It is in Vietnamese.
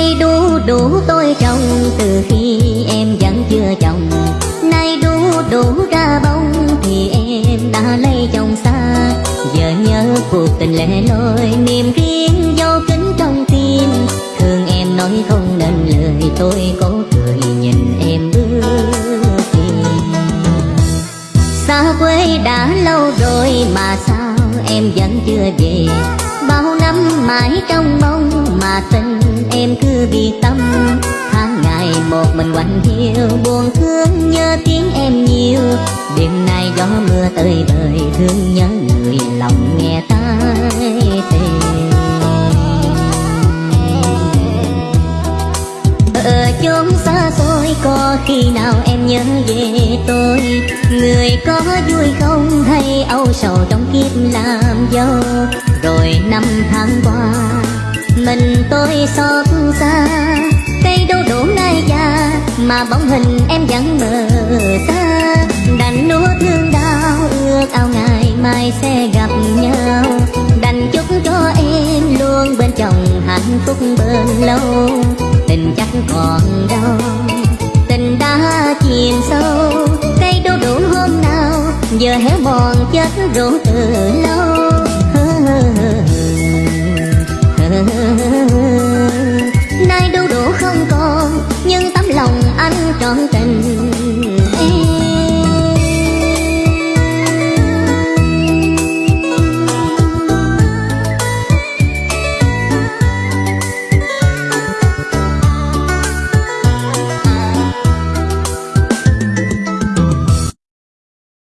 Nay đu đủ tôi trồng, từ khi em vẫn chưa chồng Nay đu đủ ra bông, thì em đã lấy chồng xa. Giờ nhớ cuộc tình lẻ loi, niềm riêng vô kính trong tim. Thương em nói không nên lời, tôi cố cười nhìn em bước đi. Xa quê đã lâu rồi mà sao em vẫn chưa về? Bao năm mãi trong mong mà tình Quanh quạnh hiu, buồn thương nhớ tiếng em nhiều. Đêm nay gió mưa tơi bời thương nhớ người lòng nghe tai tình ở chốn xa xôi, có khi nào em nhớ về tôi? Người có vui không, hay âu sầu trong kiếp làm dâu? Rồi năm tháng qua, mình tôi xót xa mà bóng hình em vẫn mờ xa đành nuốt thương đau, ước ao ngày mai sẽ gặp nhau. Đành chúc cho em luôn bên chồng hạnh phúc bên lâu. Tình chắc còn đâu, tình đã chìm sâu. Cây đu đủ hôm nào, giờ héo mòn chết rũ từ lâu. Nay đu đủ không còn, nhưng ta lòng anh trọn tình.